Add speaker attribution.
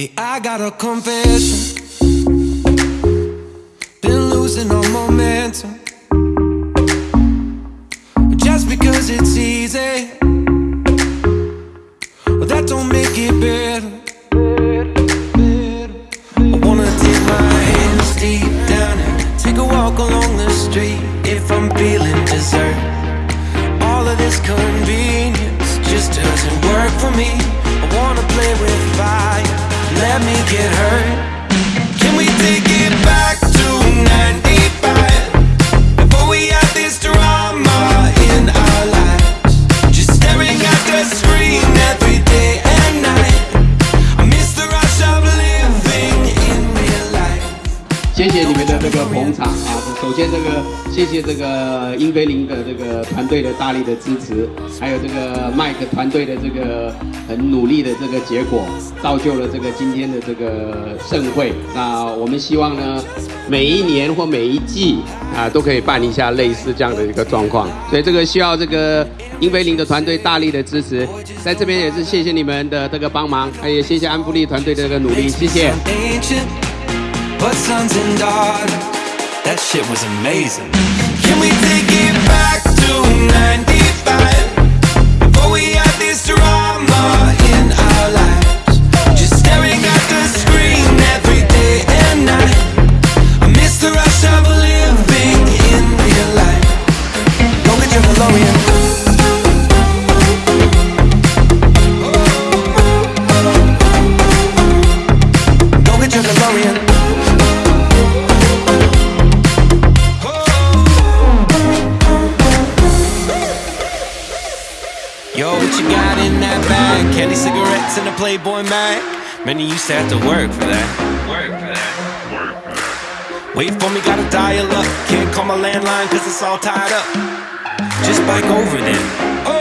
Speaker 1: Hey, I got a confession. Been losing all momentum. Just because it's easy, well, that don't make it better. I wanna take my hands deep down and take a walk along the street if I'm feeling dessert. All of this convenience get hurt.
Speaker 2: 个捧场啊！首先，这个谢谢这个英菲林的这个团队的大力的支持，还有这个麦克团队的这个很努力的这个结果，造就了这个今天的这个盛会。那我们希望呢，每一年或每一季啊，都可以办一下类似这样的一个状况。所以这个需要这个英菲林的团队大力的支持，在这边也是谢谢你们的这个帮忙，也谢谢安福利团队的这个努力，谢谢。
Speaker 1: But sons and daughters, that shit was amazing. Can we take it back to 95? That? Candy cigarettes and a Playboy mag. Many used to have to work for that. Work for that. Wait for me, gotta dial up. Can't call my landline cause it's all tied up. Just bike over then. Oh,